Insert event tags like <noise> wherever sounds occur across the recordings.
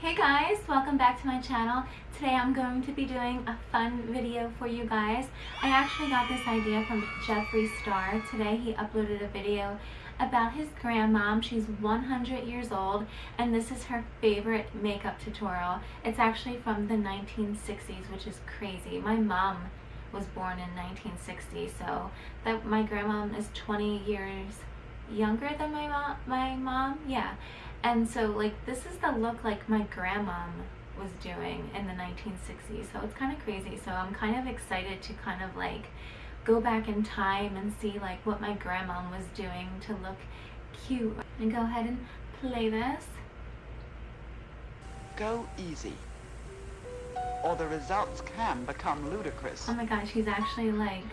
Hey guys, welcome back to my channel. Today I'm going to be doing a fun video for you guys. I actually got this idea from Jeffree Star. Today he uploaded a video about his grandmom. She's 100 years old and this is her favorite makeup tutorial. It's actually from the 1960s, which is crazy. My mom was born in 1960, so that my grandmom is 20 years younger than my mom. My mom, yeah. And so like this is the look like my grandma was doing in the 1960s. So it's kind of crazy. So I'm kind of excited to kind of like go back in time and see like what my grandma was doing to look cute. And go ahead and play this. Go easy or the results can become ludicrous. Oh my gosh, she's actually like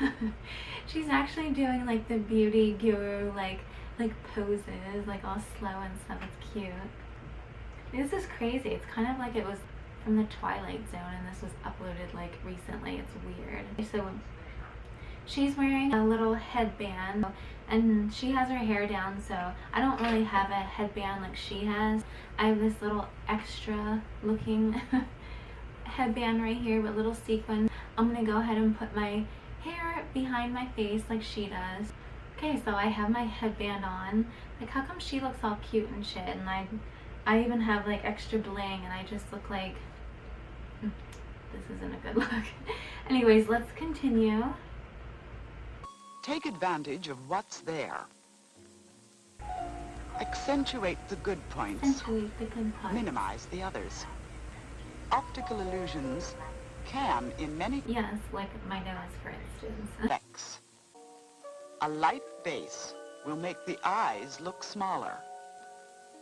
<laughs> she's actually doing like the beauty guru like like poses, like all slow and stuff. It's cute. This is crazy. It's kind of like it was from the Twilight Zone and this was uploaded like recently. It's weird. So she's wearing a little headband and she has her hair down so I don't really have a headband like she has. I have this little extra looking <laughs> headband right here with little sequins. I'm gonna go ahead and put my hair behind my face like she does. Okay, so I have my headband on. Like, how come she looks all cute and shit, and I, I even have like extra bling, and I just look like, hmm, this isn't a good <laughs> look. Anyways, let's continue. Take advantage of what's there. Accentuate the good points. The good points. Minimize the others. Optical illusions can, in many... Yes, like my nose, for instance. <laughs> A light base will make the eyes look smaller.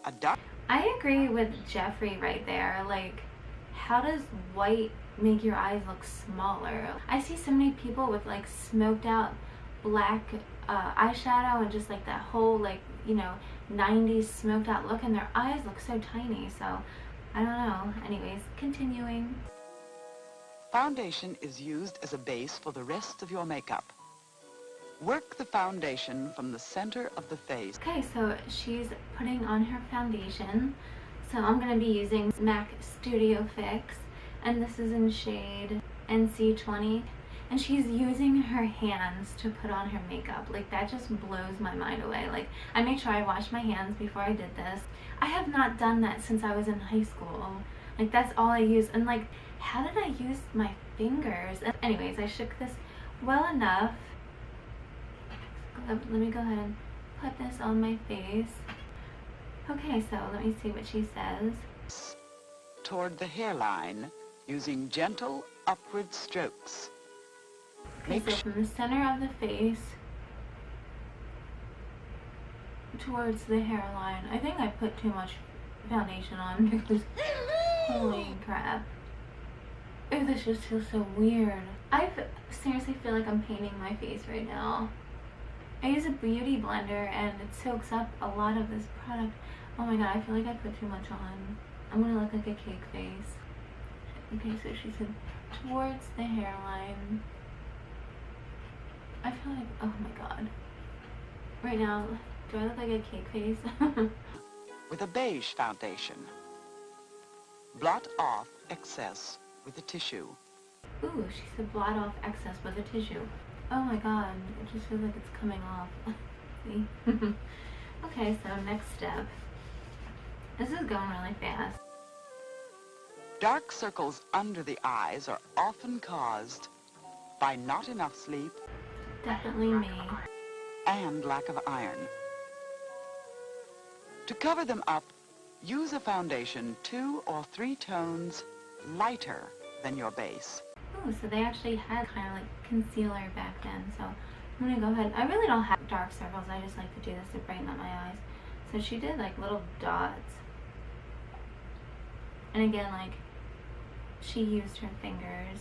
A dark... I agree with Jeffree right there. Like, how does white make your eyes look smaller? I see so many people with like smoked out black uh, eyeshadow and just like that whole like, you know, 90s smoked out look and their eyes look so tiny. So, I don't know. Anyways, continuing. Foundation is used as a base for the rest of your makeup. Work the foundation from the center of the face. Okay, so she's putting on her foundation. So I'm going to be using MAC Studio Fix. And this is in shade NC20. And she's using her hands to put on her makeup. Like, that just blows my mind away. Like, I made sure I washed my hands before I did this. I have not done that since I was in high school. Like, that's all I use. And, like, how did I use my fingers? Anyways, I shook this well enough Um, let me go ahead and put this on my face. Okay, so let me see what she says. Toward the hairline, using gentle upward strokes. Okay, so from the center of the face towards the hairline. I think I put too much foundation on <laughs> because holy crap. Ew, this just feels so weird. I seriously feel like I'm painting my face right now. I use a beauty blender and it soaks up a lot of this product. Oh my god, I feel like I put too much on. I'm gonna look like a cake face. Okay, so she said towards the hairline. I feel like, oh my god. Right now, do I look like a cake face? <laughs> with a beige foundation. Blot off excess with a tissue. Ooh, she said blot off excess with a tissue. Oh my god, it just feels like it's coming off. <laughs> See? okay, so next step. This is going really fast. Dark circles under the eyes are often caused by not enough sleep. Definitely me. And lack of iron. To cover them up, use a foundation two or three tones lighter than your base. Oh, so they actually had kind of like concealer back then. So I'm gonna go ahead. I really don't have dark circles. I just like to do this to brighten up my eyes. So she did like little dots. And again, like she used her fingers.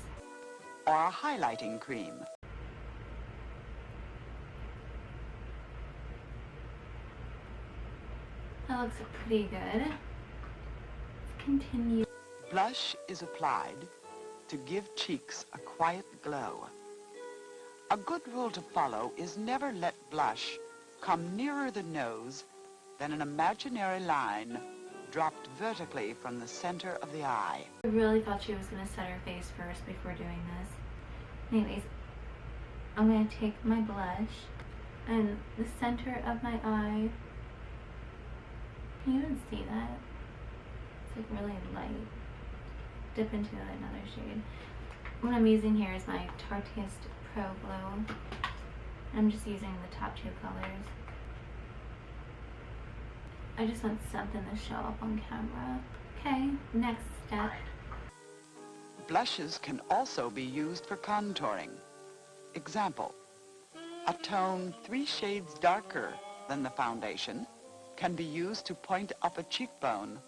Or a highlighting cream. That looks pretty good. Let's continue. Blush is applied to give cheeks a quiet glow. A good rule to follow is never let blush come nearer the nose than an imaginary line dropped vertically from the center of the eye. I really thought she was going to set her face first before doing this. Anyways, I'm going to take my blush and the center of my eye. Can you even see that? It's like really light. Dip into another shade. What I'm using here is my Tarteist Pro Glow. I'm just using the top two colors. I just want something to show up on camera. Okay, next step. Blushes can also be used for contouring. Example, a tone three shades darker than the foundation can be used to point up a cheekbone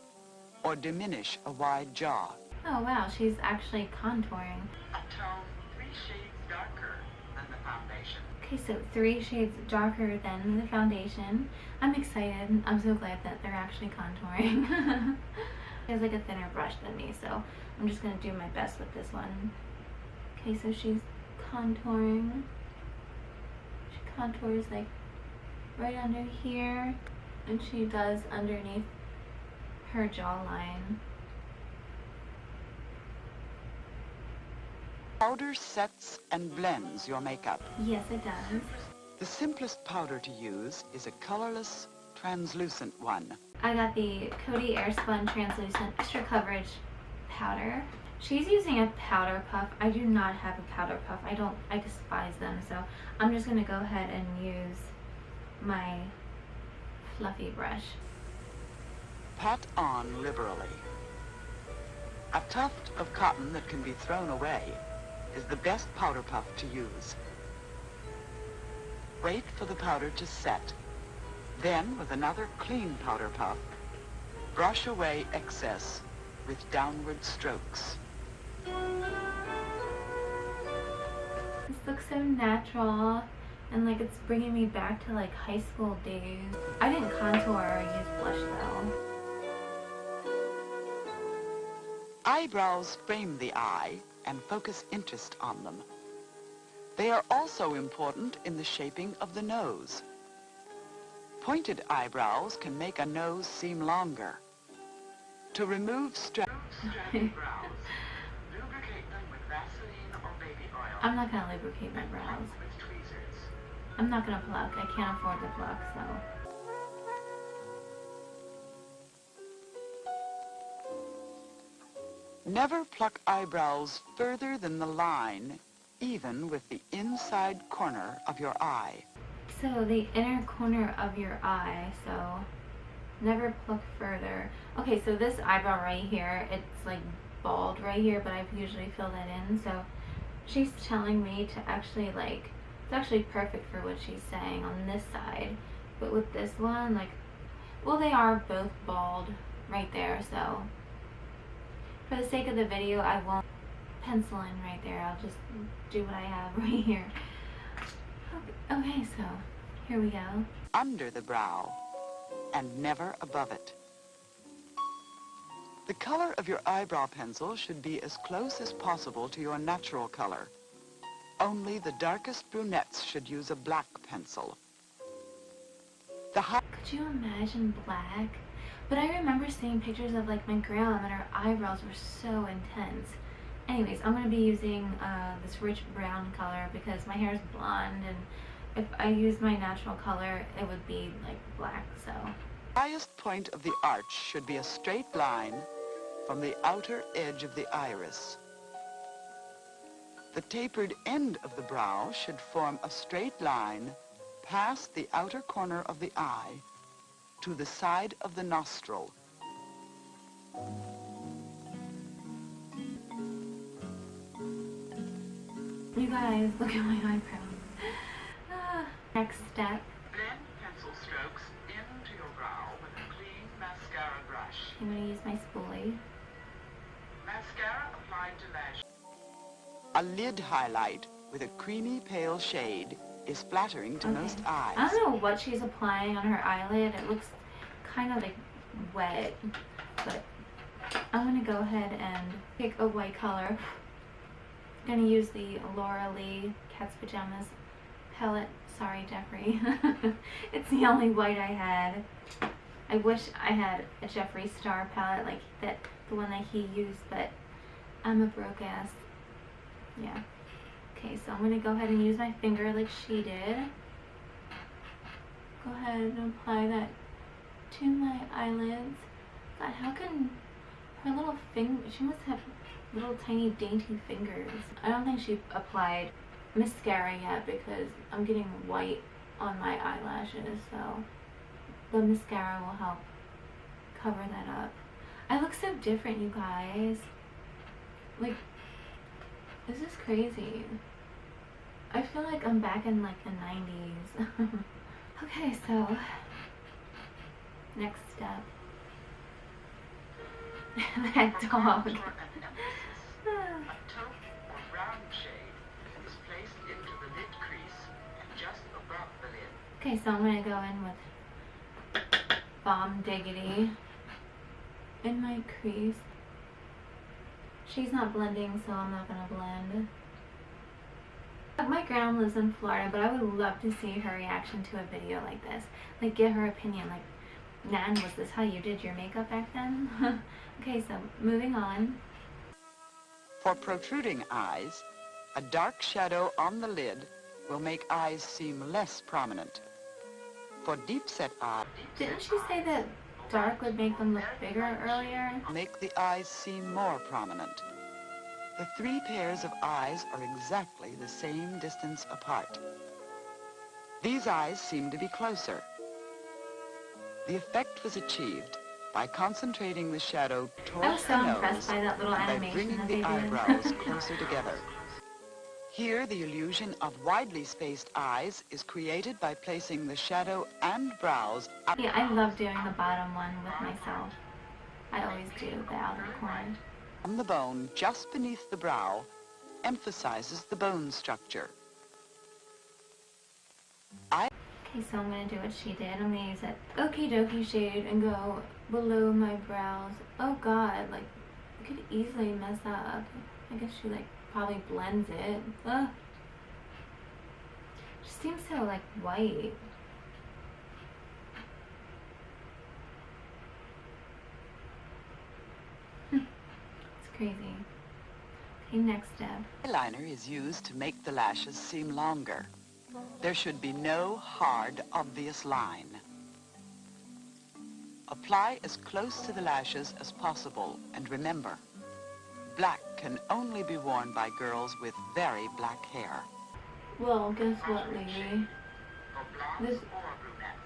or diminish a wide jaw. Oh wow, she's actually contouring. A tone three shades darker than the foundation. Okay, so three shades darker than the foundation. I'm excited. I'm so glad that they're actually contouring. <laughs> she has like a thinner brush than me, so I'm just gonna do my best with this one. Okay, so she's contouring. She contours like right under here, and she does underneath her jawline. Powder sets and blends your makeup. Yes, it does. The simplest powder to use is a colorless, translucent one. I got the Coty Airspun Translucent Extra Coverage Powder. She's using a powder puff. I do not have a powder puff. I don't, I despise them. So I'm just going to go ahead and use my fluffy brush. Pat on liberally. A tuft of cotton that can be thrown away is the best powder puff to use. Wait for the powder to set. Then, with another clean powder puff, brush away excess with downward strokes. This looks so natural and like it's bringing me back to like high school days. I didn't contour or use blush though. Eyebrows frame the eye and focus interest on them. They are also important in the shaping of the nose. Pointed eyebrows can make a nose seem longer. To remove stress. I'm not gonna lubricate my brows. I'm not gonna pluck. I can't afford to pluck, so. Never pluck eyebrows further than the line, even with the inside corner of your eye. So the inner corner of your eye, so never pluck further. Okay, so this eyebrow right here, it's like bald right here, but I've usually filled it in, so she's telling me to actually like, it's actually perfect for what she's saying on this side, but with this one, like, well they are both bald right there, so for the sake of the video, I won't pencil in right there. I'll just do what I have <laughs> right here. Okay, so here we go. Under the brow and never above it. The color of your eyebrow pencil should be as close as possible to your natural color. Only the darkest brunettes should use a black pencil. The Could you imagine black? But I remember seeing pictures of like my grandma and her eyebrows were so intense. Anyways, I'm going to be using uh, this rich brown color because my hair is blonde and if I use my natural color, it would be like black, so. highest point of the arch should be a straight line from the outer edge of the iris. The tapered end of the brow should form a straight line past the outer corner of the eye to the side of the nostril. You guys, look at my eyebrows. Ah, next step. Blend pencil strokes into your brow with a clean mascara brush. I'm going to use my spoolie. Mascara applied to lash. A lid highlight with a creamy pale shade is flattering to Okay. most eyes. I don't know what she's applying on her eyelid. It looks kind of like wet, but I'm gonna go ahead and pick a white color. I'm gonna use the Laura Lee Cat's Pajamas palette. Sorry, Jeffree. <laughs> it's the only white I had. I wish I had a Jeffree Star palette like that, the one that he used, but I'm a broke ass. Yeah. Okay, so I'm gonna go ahead and use my finger like she did. Go ahead and apply that to my eyelids. God, how can her little finger, she must have little tiny dainty fingers. I don't think she applied mascara yet because I'm getting white on my eyelashes, so the mascara will help cover that up. I look so different, you guys. Like, this is crazy. I feel like I'm back in like the 90s. <laughs> okay, so next step. <laughs> that dog. A taupe or brown shade is placed into the lid crease and just above the lid. Okay, so I'm gonna go in with Bomb Diggity in my crease. She's not blending, so I'm not gonna blend. My grandma lives in Florida, but I would love to see her reaction to a video like this. Like, get her opinion. Like, Nan, was this how you did your makeup back then? <laughs> okay, so moving on. For protruding eyes, a dark shadow on the lid will make eyes seem less prominent. For deep-set eyes, Didn't she say that dark would make them look bigger earlier? make the eyes seem more prominent. The three pairs of eyes are exactly the same distance apart. These eyes seem to be closer. The effect was achieved by concentrating the shadow I towards was so the impressed nose by that little and by animation bringing the eyebrows <laughs> closer together. Here, the illusion of widely spaced eyes is created by placing the shadow and brows up yeah, I love doing the bottom one with myself. I always do the outer corner. on the bone just beneath the brow, emphasizes the bone structure. I Okay, so I'm gonna do what she did. I'm gonna use that okie dokie shade and go below my brows. Oh god, like, I could easily mess that up. I guess she, like, probably blends it. Ugh. She seems so, like, white. <laughs> it's crazy. Okay, next step. Eyeliner is used to make the lashes seem longer. There should be no hard, obvious line. Apply as close to the lashes as possible, and remember, black can only be worn by girls with very black hair. Well, guess what, lady? This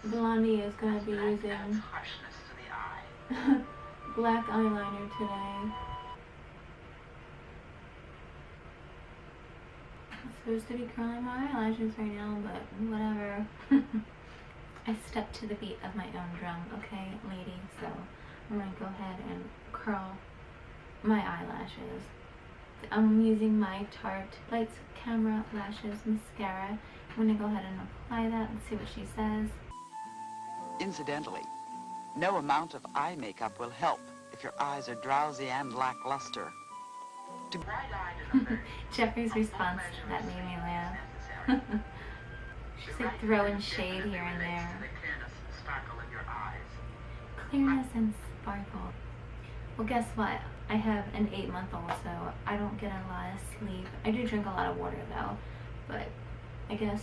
Blondie is gonna be using <laughs> black eyeliner today. I'm supposed to be curling my eyelashes right now, but whatever. <laughs> I step to the beat of my own drum, okay, lady? So I'm gonna go ahead and curl my eyelashes. I'm using my Tarte Lights Camera Lashes Mascara. I'm gonna go ahead and apply that and see what she says. Incidentally, no amount of eye makeup will help if your eyes are drowsy and lackluster. To <laughs> Jeffree's response to that made me laugh. <laughs> She's like throwing shade here and there. Clearness and sparkle. Well, guess what? I have an eight month old, so I don't get a lot of sleep. I do drink a lot of water though, but I guess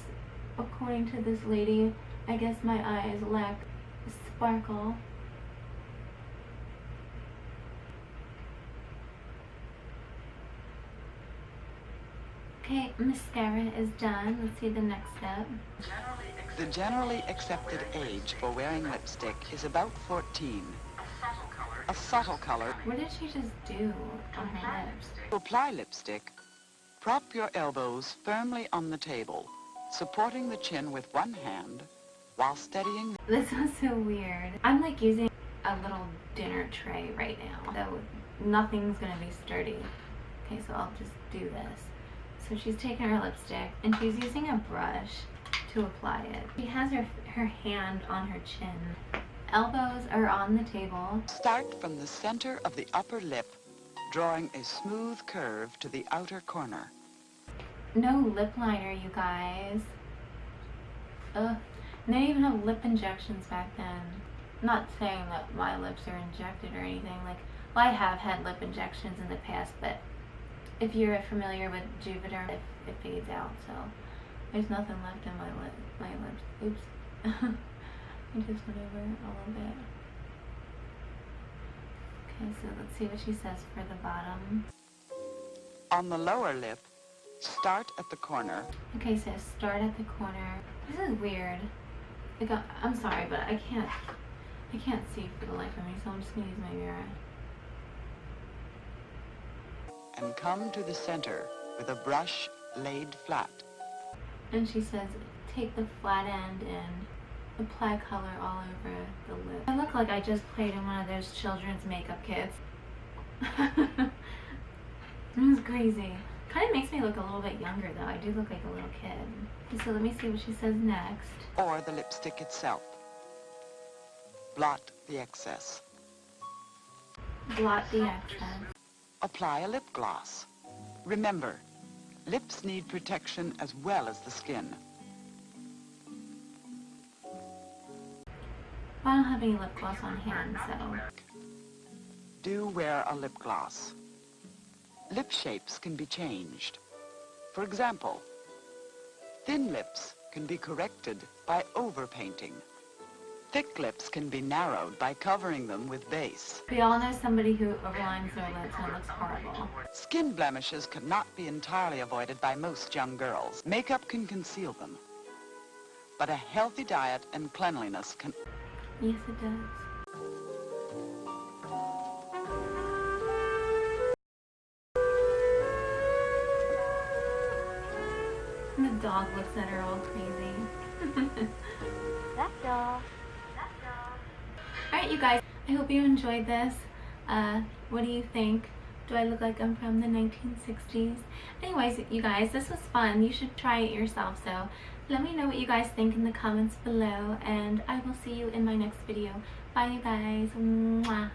according to this lady, I guess my eyes lack sparkle. Okay, mascara is done. Let's see the next step. The generally accepted age for wearing lipstick is about 14. A subtle color. What did she just do on her lips? To apply lipstick, prop your elbows firmly on the table, supporting the chin with one hand while steadying This was so weird. I'm like using a little dinner tray right now, so nothing's gonna be sturdy. Okay, so I'll just do this. So she's taking her lipstick and she's using a brush to apply it. She has her her hand on her chin. Elbows are on the table. Start from the center of the upper lip, drawing a smooth curve to the outer corner. No lip liner, you guys. Ugh. They didn't even have lip injections back then. not saying that my lips are injected or anything. Like, well, I have had lip injections in the past, but if you're familiar with Juvederm, it, it fades out. So there's nothing left in my lip, my lips. Oops. <laughs> I just it a little bit. Okay, so let's see what she says for the bottom. On the lower lip, start at the corner Okay, so start at the corner. This is weird. Like, uh, I'm sorry, but I can't, I can't see for the life of me, so I'm just gonna use my mirror. and come to the center with a brush laid flat. And she says, take the flat end and apply color all over the lip. I look like I just played in one of those children's makeup kits. <laughs> it was crazy. Kind of makes me look a little bit younger though. I do look like a little kid. So let me see what she says next. or the lipstick itself. Blot the excess. Blot the excess. Apply a lip gloss. Remember, lips need protection as well as the skin. I don't have any lip gloss on hand, so. Do wear a lip gloss. Lip shapes can be changed. For example, thin lips can be corrected by overpainting. Thick lips can be narrowed by covering them with base. We all know somebody who overlines their lips and it looks horrible. Skin blemishes cannot be entirely avoided by most young girls. Makeup can conceal them. But a healthy diet and cleanliness can Yes, it does. And the dog looks at her all crazy. <laughs> That's dog. That dog. Alright, you guys, I hope you enjoyed this. Uh, what do you think? Do I look like I'm from the 1960s? Anyways, you guys, this was fun. You should try it yourself, so let me know what you guys think in the comments below, and I will see you in my next video. Bye, you guys. Mwah.